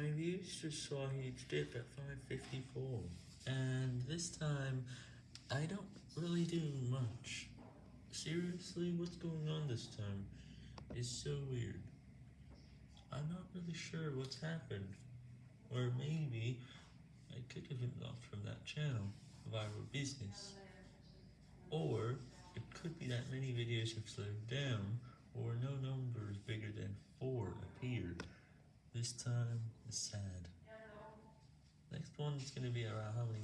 My views just saw a huge dip at 554, and this time, I don't really do much. Seriously, what's going on this time? It's so weird. I'm not really sure what's happened. Or maybe I could have been blocked from that channel, Viral Business. Or it could be that many videos have slowed down, This time is sad. Next one is gonna be around how many